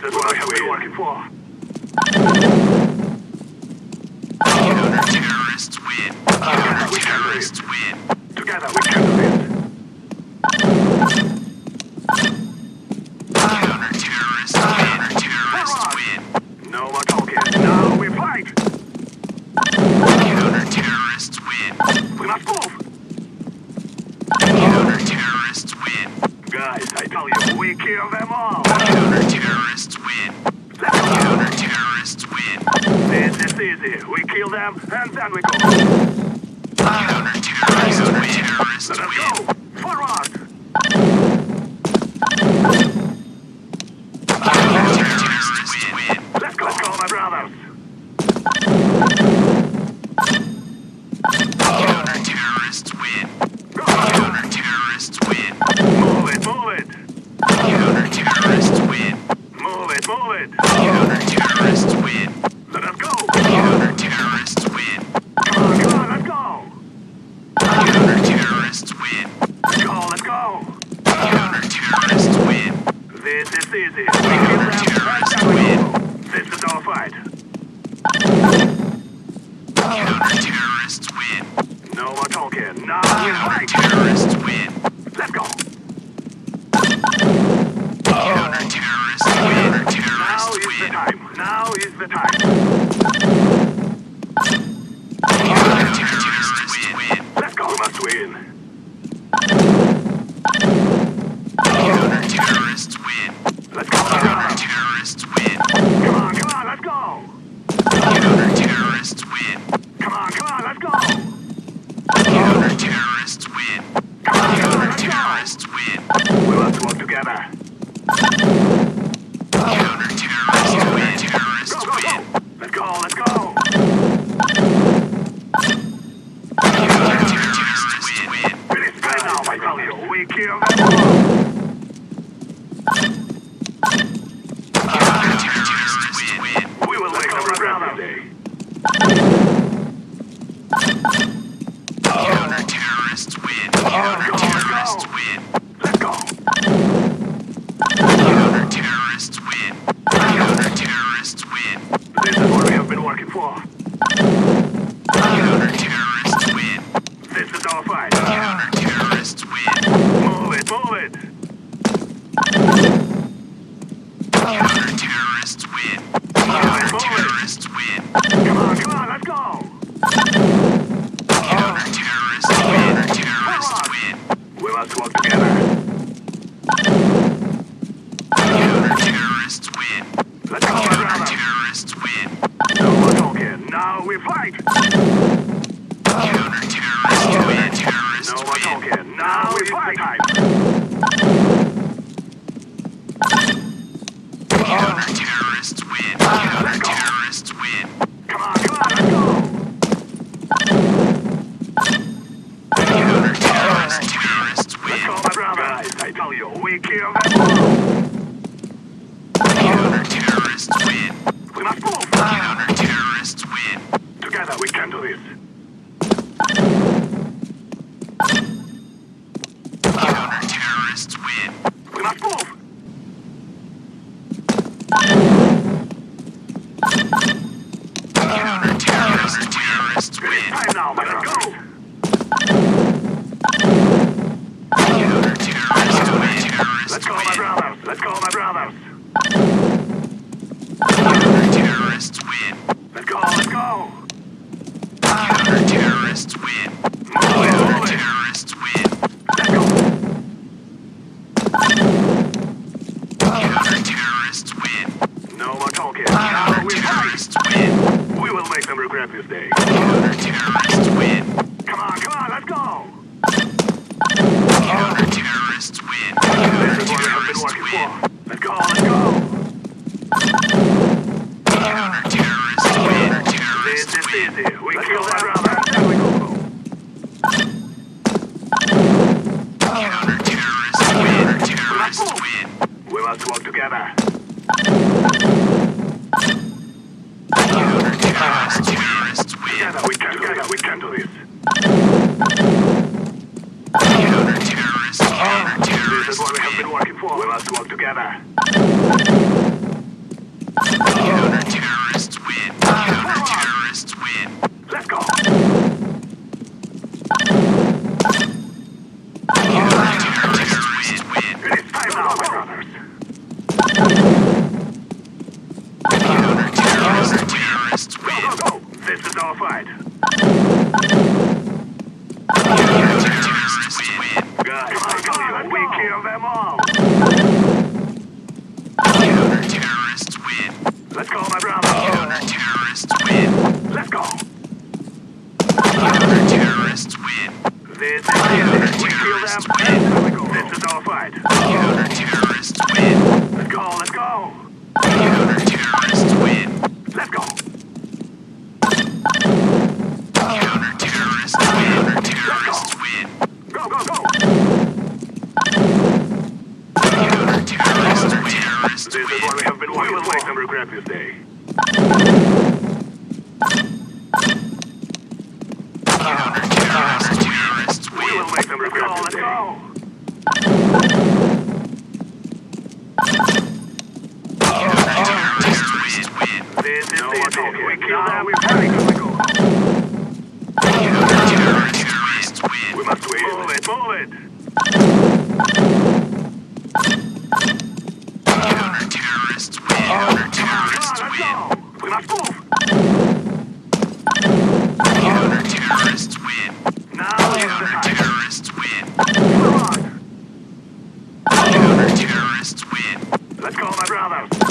that's what I have been working for. Terrorists win. Ah, Counter-terrorists win. Together we can do. them, and then we go. counter-terrorists win win. Let's go. Counter-terrorists win. Counter-terrorists win. Now is the time. Now is the time. We must to work together. terrorists win. Come on, come on, let's go! photograph this day. Counter-terrorists win. Come on, come on, let's go! Counter-terrorists win. Counter-terrorists win. Let's go, let's go! Counter-terrorists win. Counter-terrorists win. This is. We let's kill that brother. Counter-terrorists win. Counter-terrorists win. We must work together. together. This is why we have been waiting for like number crap this day. Terrorists win. Day. Terrorists win. The terrorists win. Move it, move it. Let's call my brother.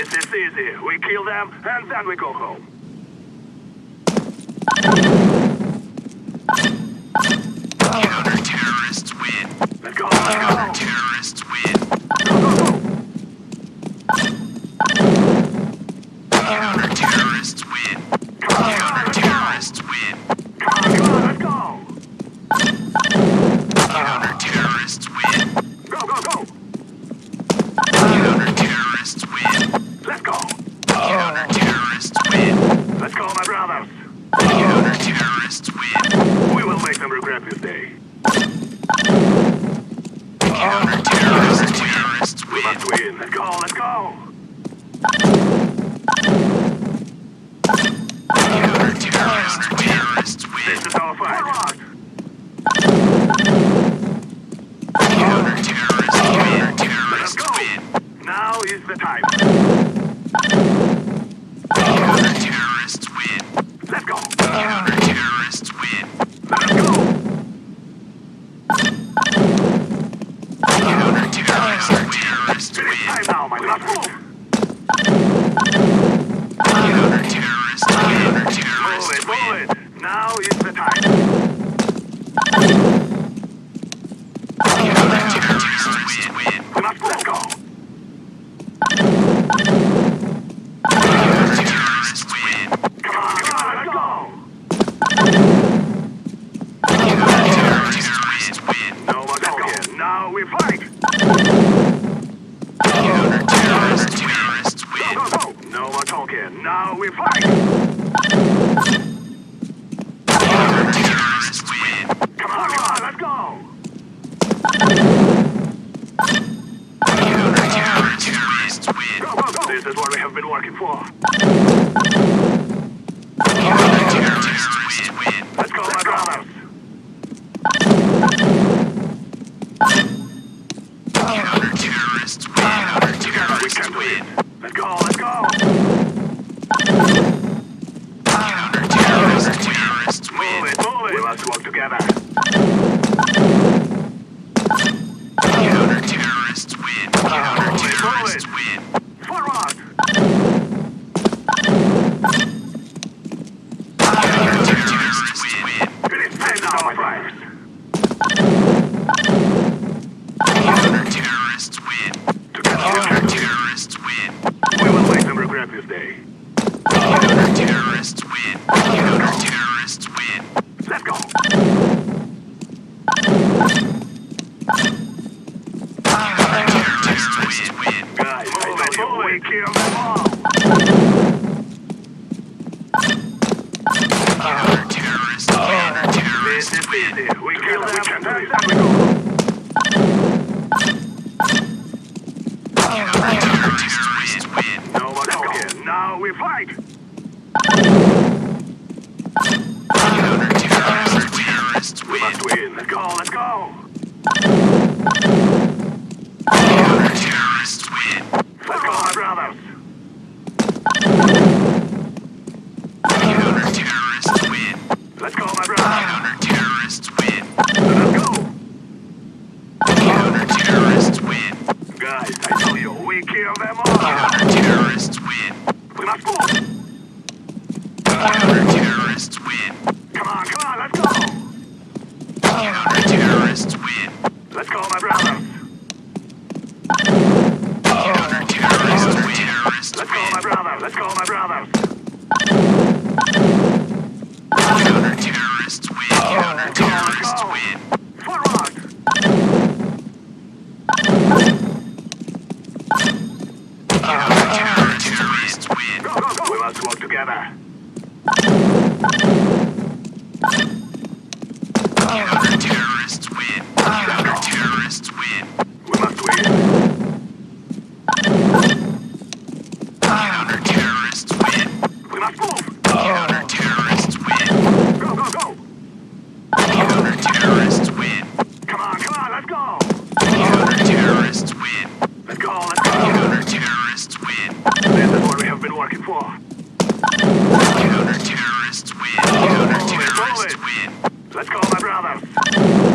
This is easy. We kill them, and then we go home. Counter-terrorists win. Counter-terrorists win. This is all fine. Counter-terrorist. Counter-terrorist win. Now is the time. Counter-terrorists, terrorists win. No more talking. Now we fight. Counter-terrorists win. Come on, come on, let's go. Counter-terrorists win. Go, go, go. This is what we have been working for. Counter-terrorists win. we fight! Counter-terrorists win. Must win. Let's go, let's go! Let's call my brother. Let's go, my brother.